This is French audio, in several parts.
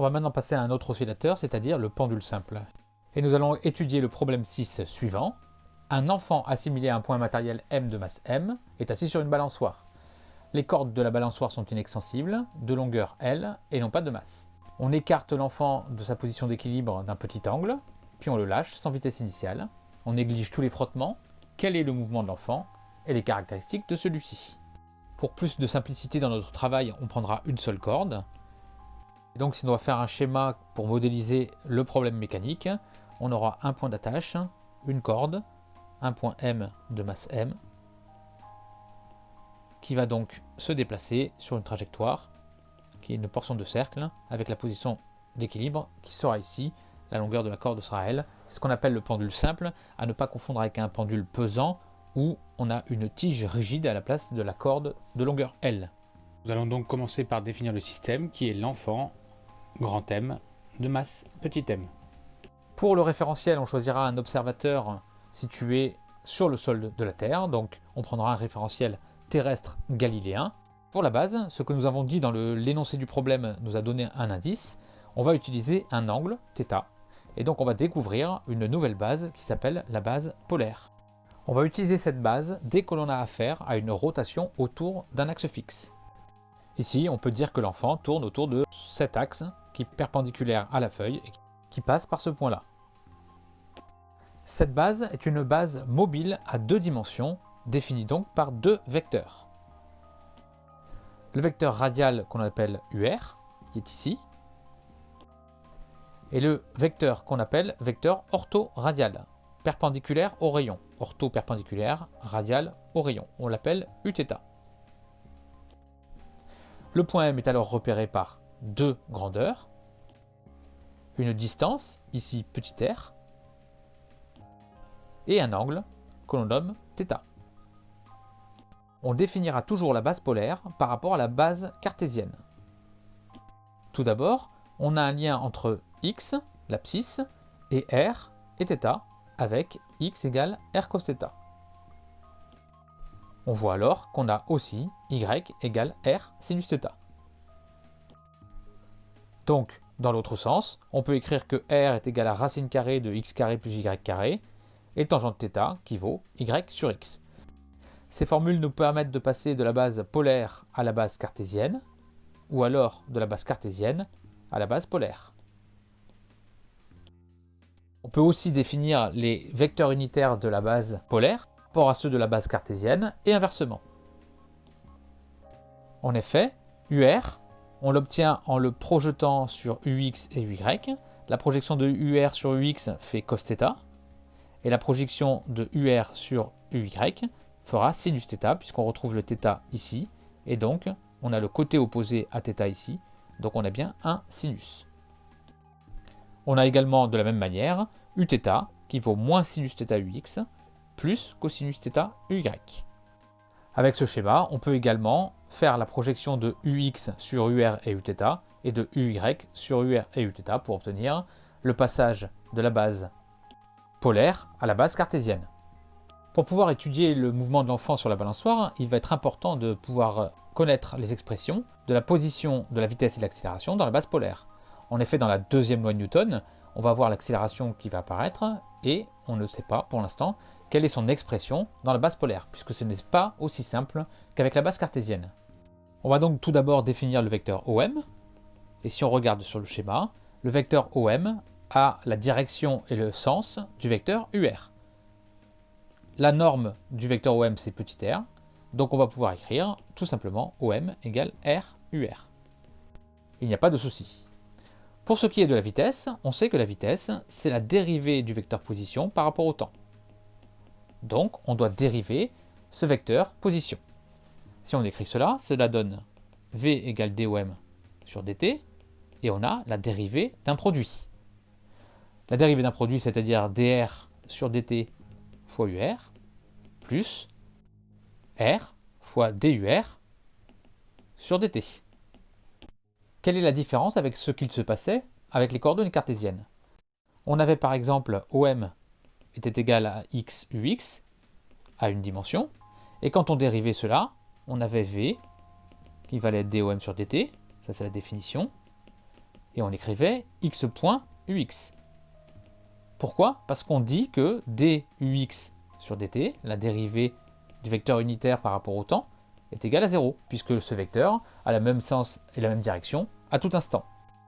On va maintenant passer à un autre oscillateur, c'est-à-dire le pendule simple. Et nous allons étudier le problème 6 suivant. Un enfant assimilé à un point matériel m de masse m est assis sur une balançoire. Les cordes de la balançoire sont inextensibles, de longueur L et non pas de masse. On écarte l'enfant de sa position d'équilibre d'un petit angle, puis on le lâche sans vitesse initiale. On néglige tous les frottements, quel est le mouvement de l'enfant et les caractéristiques de celui-ci? Pour plus de simplicité dans notre travail, on prendra une seule corde. Donc si on doit faire un schéma pour modéliser le problème mécanique, on aura un point d'attache, une corde, un point M de masse M, qui va donc se déplacer sur une trajectoire, qui est une portion de cercle, avec la position d'équilibre qui sera ici, la longueur de la corde sera L. C'est ce qu'on appelle le pendule simple, à ne pas confondre avec un pendule pesant, où on a une tige rigide à la place de la corde de longueur L. Nous allons donc commencer par définir le système, qui est l'enfant, grand M, de masse petit m. Pour le référentiel, on choisira un observateur situé sur le sol de la Terre, donc on prendra un référentiel terrestre galiléen. Pour la base, ce que nous avons dit dans l'énoncé du problème nous a donné un indice, on va utiliser un angle, θ, et donc on va découvrir une nouvelle base qui s'appelle la base polaire. On va utiliser cette base dès que l'on a affaire à une rotation autour d'un axe fixe. Ici, on peut dire que l'enfant tourne autour de cet axe qui est perpendiculaire à la feuille et qui passe par ce point-là. Cette base est une base mobile à deux dimensions, définie donc par deux vecteurs. Le vecteur radial qu'on appelle UR, qui est ici, et le vecteur qu'on appelle vecteur orthoradial, perpendiculaire au rayon. Ortho-perpendiculaire, radial au rayon. On l'appelle Uθ. Le point M est alors repéré par deux grandeurs, une distance, ici petit r, et un angle que l'on nomme θ. On définira toujours la base polaire par rapport à la base cartésienne. Tout d'abord, on a un lien entre x, l'abscisse, et r et θ avec x égale r cos θ. On voit alors qu'on a aussi y égale r sinus θ. Donc, dans l'autre sens, on peut écrire que r est égal à racine carrée de x carré plus y carré, et tangente θ qui vaut y sur x. Ces formules nous permettent de passer de la base polaire à la base cartésienne, ou alors de la base cartésienne à la base polaire. On peut aussi définir les vecteurs unitaires de la base polaire par rapport à ceux de la base cartésienne et inversement. En effet, UR, on l'obtient en le projetant sur UX et UY. La projection de UR sur UX fait cos θ, et la projection de UR sur UY fera sinus θ, puisqu'on retrouve le θ ici, et donc on a le côté opposé à θ ici, donc on a bien un sinus. On a également de la même manière Uθ qui vaut moins sinus θ ux plus cosinus θ uy. Avec ce schéma, on peut également faire la projection de ux sur ur et uθ et de uy sur ur et uθ pour obtenir le passage de la base polaire à la base cartésienne. Pour pouvoir étudier le mouvement de l'enfant sur la balançoire, il va être important de pouvoir connaître les expressions de la position de la vitesse et de l'accélération dans la base polaire. En effet, dans la deuxième loi de Newton, on va voir l'accélération qui va apparaître et on ne sait pas pour l'instant quelle est son expression dans la base polaire, puisque ce n'est pas aussi simple qu'avec la base cartésienne. On va donc tout d'abord définir le vecteur OM, et si on regarde sur le schéma, le vecteur OM a la direction et le sens du vecteur UR. La norme du vecteur OM c'est petit r, donc on va pouvoir écrire tout simplement OM égale R UR. Il n'y a pas de souci. Pour ce qui est de la vitesse, on sait que la vitesse c'est la dérivée du vecteur position par rapport au temps. Donc on doit dériver ce vecteur position. Si on écrit cela, cela donne V égale DOM sur dt, et on a la dérivée d'un produit. La dérivée d'un produit, c'est-à-dire dr sur dt fois ur, plus r fois dur sur dt. Quelle est la différence avec ce qu'il se passait avec les coordonnées cartésiennes? On avait par exemple OM était égal à x ux à une dimension, et quand on dérivait cela, on avait V qui valait DOM sur dt, ça c'est la définition, et on écrivait x point ux. Pourquoi? Parce qu'on dit que dux sur dt, la dérivée du vecteur unitaire par rapport au temps, est égale à 0, puisque ce vecteur a le même sens et la même direction à tout instant.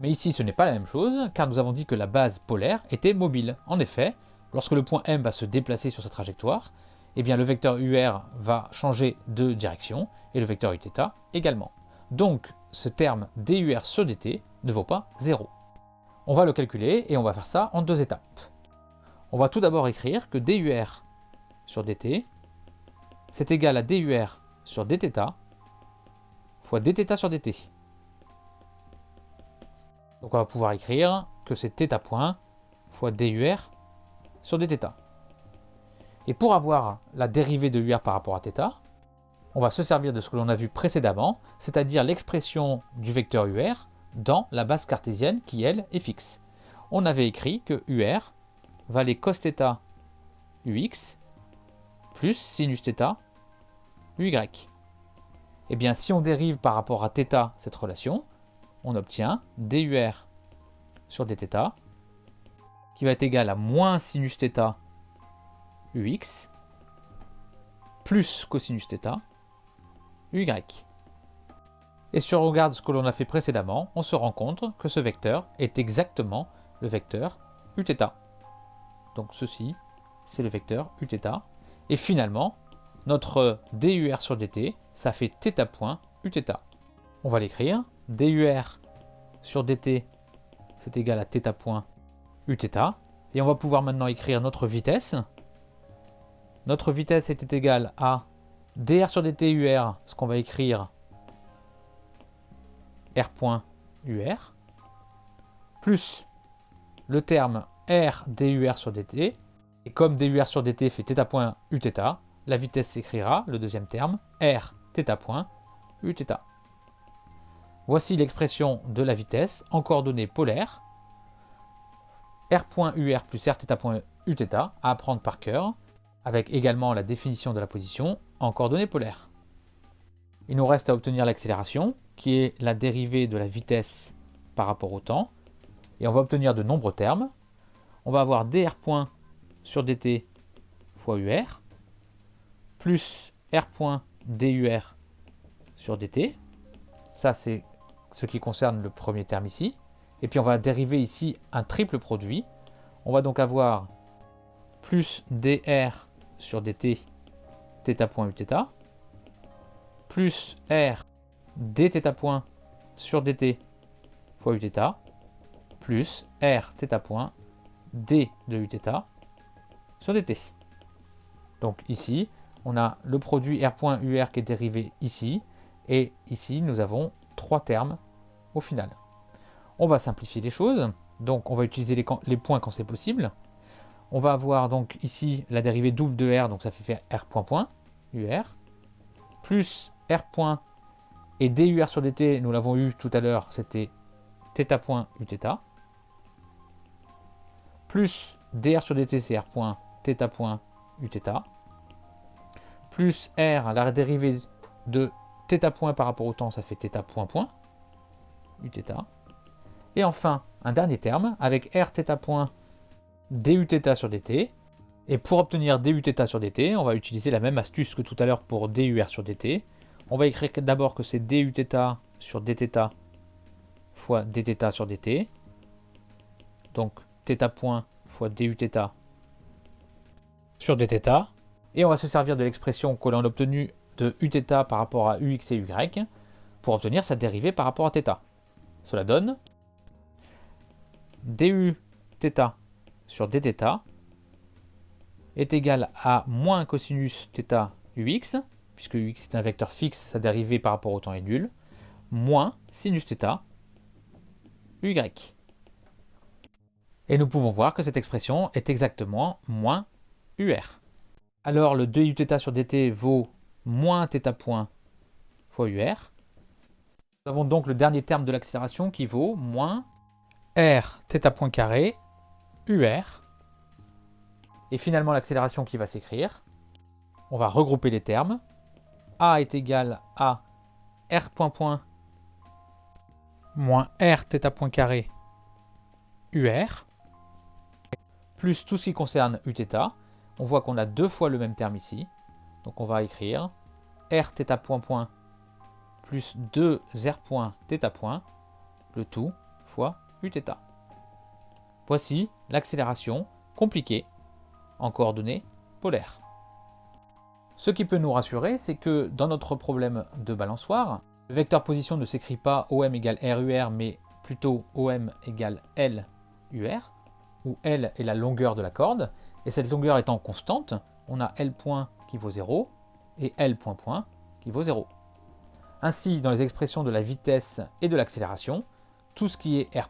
Mais ici, ce n'est pas la même chose, car nous avons dit que la base polaire était mobile. En effet, lorsque le point M va se déplacer sur sa trajectoire, eh bien le vecteur UR va changer de direction, et le vecteur Uθ également. Donc, ce terme DUR sur dt ne vaut pas 0. On va le calculer, et on va faire ça en deux étapes. On va tout d'abord écrire que DUR sur dt, c'est égal à DUR sur dθ fois dθ sur dt. Donc on va pouvoir écrire que c'est θ point fois dur sur dθ. Et pour avoir la dérivée de ur par rapport à θ, on va se servir de ce que l'on a vu précédemment, c'est-à-dire l'expression du vecteur ur dans la base cartésienne qui, elle, est fixe. On avait écrit que ur valait cos θ ux plus sinus θ uy. Et bien, si on dérive par rapport à θ cette relation, on obtient dur sur dθ qui va être égal à moins sinus θ ux plus cosinus θ uy. Et si on regarde ce que l'on a fait précédemment, on se rend compte que ce vecteur est exactement le vecteur uθ. Donc ceci, c'est le vecteur uθ. Et finalement, notre dur sur dt, ça fait θ point uθ. On va l'écrire dur sur dt, c'est égal à θ point uθ. Et on va pouvoir maintenant écrire notre vitesse. Notre vitesse était égale à dr sur dt ur, ce qu'on va écrire r point ur, plus le terme r dur sur dt. Et comme dur sur dt fait θ point uθ, la vitesse s'écrira, le deuxième terme, r θ point uθ. Voici l'expression de la vitesse en coordonnées polaires. R.UR plus Rθ.Uθ à apprendre par cœur, avec également la définition de la position en coordonnées polaires. Il nous reste à obtenir l'accélération, qui est la dérivée de la vitesse par rapport au temps. Et on va obtenir de nombreux termes. On va avoir dr sur dt fois ur, plus r point dur sur dt. Ça, c'est ce qui concerne le premier terme ici. Et puis on va dériver ici un triple produit. On va donc avoir plus dr sur dt θ point uθ plus r dθ point sur dt fois uθ plus r θ point d de uθ sur dt. Donc ici, on a le produit r point ur qui est dérivé ici, et ici nous avons trois termes au final. On va simplifier les choses. Donc on va utiliser les, points quand c'est possible. On va avoir donc ici la dérivée double de R, donc ça fait faire R point point, UR, plus R point et DUR sur DT, nous l'avons eu tout à l'heure, c'était θ point Uθ, plus dr sur dt c'est r point θ point uθ, plus r, la dérivée de θ point par rapport au temps, ça fait θ point point, uθ. Et enfin, un dernier terme avec rθ point duθ sur dt. Et pour obtenir duθ sur dt, on va utiliser la même astuce que tout à l'heure pour dur sur dt. On va écrire d'abord que c'est duθ sur dθ fois dθ sur dt. Donc θ point fois duθ sur dθ. Et on va se servir de l'expression que l'on a obtenue de uθ par rapport à ux et y pour obtenir sa dérivée par rapport à θ. Cela donne du θ sur dθ est égal à moins cosinus θ ux, puisque ux est un vecteur fixe, sa dérivée par rapport au temps est nulle, moins sinus θ uy. Et nous pouvons voir que cette expression est exactement moins ur. Alors le 2 uθ sur dt vaut moins θ point fois ur. Nous avons donc le dernier terme de l'accélération qui vaut moins r θ point carré ur. Et finalement l'accélération qui va s'écrire. On va regrouper les termes. a est égal à r point point moins r θ point carré UR, plus tout ce qui concerne Uθ. On voit qu'on a deux fois le même terme ici. Donc on va écrire r θ point point plus 2 r point θ point, le tout fois Voici l'accélération compliquée en coordonnées polaires. Ce qui peut nous rassurer, c'est que dans notre problème de balançoire, le vecteur position ne s'écrit pas OM égale RUR, mais plutôt OM égale LUR, où L est la longueur de la corde, et cette longueur étant constante, on a L point qui vaut 0 et L point point qui vaut 0. Ainsi, dans les expressions de la vitesse et de l'accélération, tout ce qui est R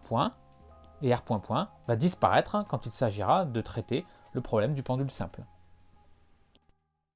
et R point point va disparaître quand il s'agira de traiter le problème du pendule simple.